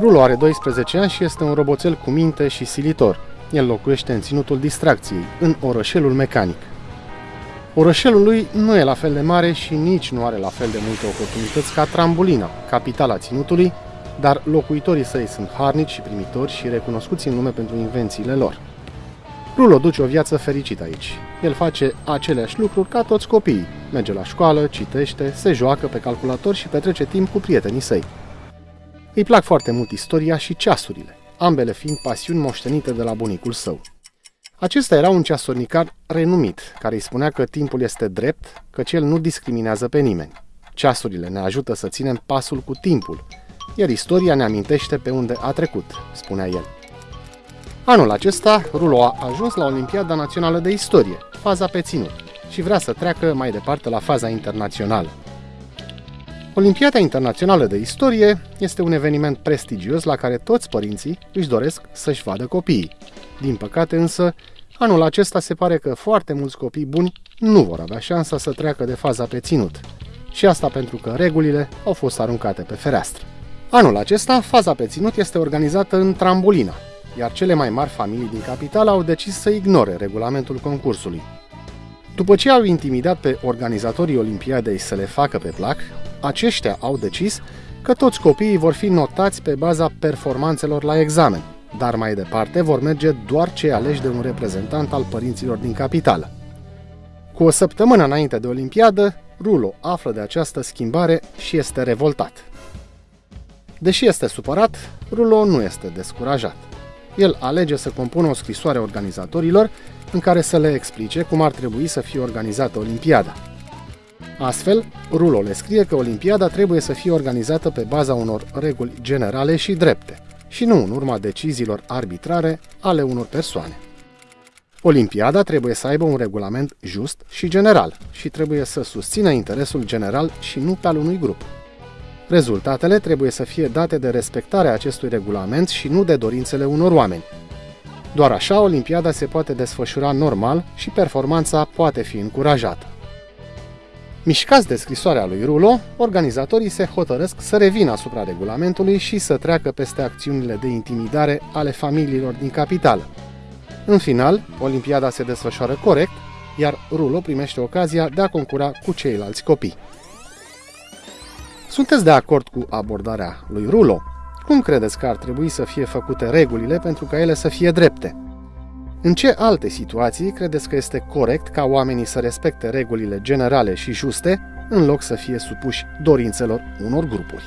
Rulo are 12 ani și este un roboțel cu minte și silitor. El locuiește în ținutul distracției, în orășelul mecanic. Orășelul lui nu e la fel de mare și nici nu are la fel de multe oportunități ca Trambulina, capitala ținutului, dar locuitorii săi sunt harnici și primitori și recunoscuți în lume pentru invențiile lor. Rulo duce o viață fericită aici. El face aceleași lucruri ca toți copiii. Merge la școală, citește, se joacă pe calculator și petrece timp cu prietenii săi. Îi plac foarte mult istoria și ceasurile, ambele fiind pasiuni moștenite de la bunicul său. Acesta era un ceasornicar renumit, care îi spunea că timpul este drept, că cel nu discriminează pe nimeni. Ceasurile ne ajută să ținem pasul cu timpul, iar istoria ne amintește pe unde a trecut, spunea el. Anul acesta, Rulo a ajuns la Olimpiada Națională de Istorie, faza pe ținut, și vrea să treacă mai departe la faza internațională. Olimpiada Internațională de Istorie este un eveniment prestigios la care toți părinții își doresc să-și vadă copiii. Din păcate însă, anul acesta se pare că foarte mulți copii buni nu vor avea șansa să treacă de faza pe ținut. Și asta pentru că regulile au fost aruncate pe fereastră. Anul acesta, faza pe ținut este organizată în Trambolina, iar cele mai mari familii din capitală au decis să ignore regulamentul concursului. După ce au intimidat pe organizatorii Olimpiadei să le facă pe plac, aceștia au decis că toți copiii vor fi notați pe baza performanțelor la examen, dar mai departe vor merge doar cei aleși de un reprezentant al părinților din capitală. Cu o săptămână înainte de Olimpiadă, Rulo află de această schimbare și este revoltat. Deși este supărat, Rulo nu este descurajat. El alege să compună o scrisoare organizatorilor în care să le explice cum ar trebui să fie organizată Olimpiada. Astfel, Rulo le scrie că Olimpiada trebuie să fie organizată pe baza unor reguli generale și drepte, și nu în urma deciziilor arbitrare ale unor persoane. Olimpiada trebuie să aibă un regulament just și general și trebuie să susțină interesul general și nu pe al unui grup. Rezultatele trebuie să fie date de respectarea acestui regulament și nu de dorințele unor oameni. Doar așa Olimpiada se poate desfășura normal și performanța poate fi încurajată. Mișcați de scrisoarea lui Rulo, organizatorii se hotărăsc să revină asupra regulamentului și să treacă peste acțiunile de intimidare ale familiilor din capitală. În final, Olimpiada se desfășoară corect, iar Rulo primește ocazia de a concura cu ceilalți copii. Sunteți de acord cu abordarea lui Rulo? Cum credeți că ar trebui să fie făcute regulile pentru ca ele să fie drepte? În ce alte situații credeți că este corect ca oamenii să respecte regulile generale și juste, în loc să fie supuși dorințelor unor grupuri?